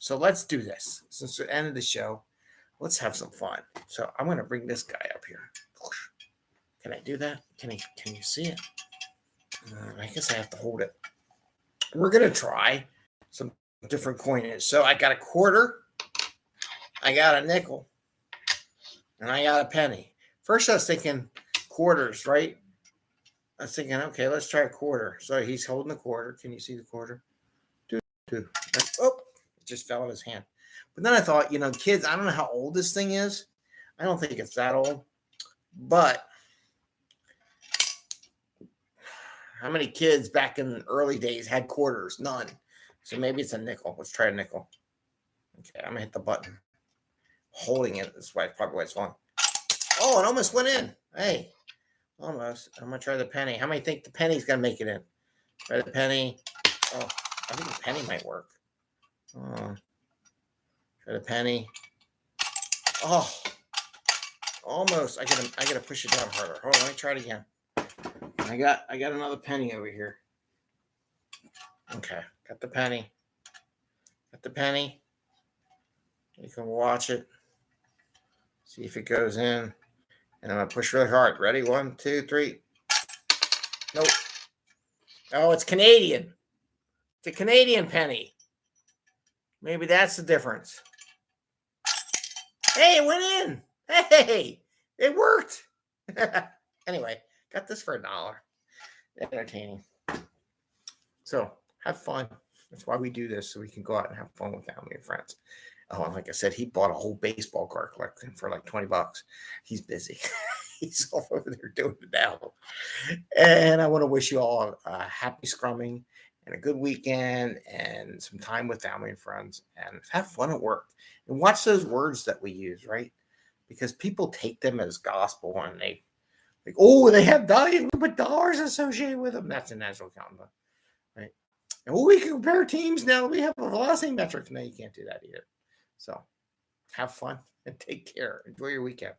So let's do this. Since the end of the show, let's have some fun. So I'm gonna bring this guy up here. Can I do that? Can he? Can you see it? Uh, I guess I have to hold it. We're gonna try some different coinage. So I got a quarter, I got a nickel, and I got a penny. First, I was thinking quarters, right? I was thinking, okay, let's try a quarter. So he's holding the quarter. Can you see the quarter? Two, two. Oh, just fell in his hand. But then I thought, you know, kids, I don't know how old this thing is. I don't think it's that old. But how many kids back in the early days had quarters? None. So maybe it's a nickel. Let's try a nickel. Okay, I'm gonna hit the button. Holding it. That's why probably why it's falling. Oh, it almost went in. Hey, almost. I'm gonna try the penny. How many think the penny's gonna make it in? Try the penny. Oh, I think the penny might work. Oh, try the penny. Oh, almost. I gotta I gotta push it down harder. Hold on, let me try it again. I got I got another penny over here. Okay, got the penny. Got the penny. You can watch it. See if it goes in. And I'm gonna push really hard. Ready? One, two, three. Nope. Oh, it's Canadian. It's a Canadian penny. Maybe that's the difference. Hey, it went in. Hey, it worked. anyway, got this for a dollar. Entertaining. So have fun. That's why we do this, so we can go out and have fun with family and friends. Oh, and like I said, he bought a whole baseball card collection for like 20 bucks. He's busy. He's all over there doing it now. And I want to wish you all a happy scrumming and a good weekend and some time with family and friends and have fun at work. And watch those words that we use, right? Because people take them as gospel and they like, oh, they have dollars, but dollars associated with them. That's a natural counting, right? And well, we can compare teams now. We have a velocity metric. No, you can't do that either. So have fun and take care. Enjoy your weekend.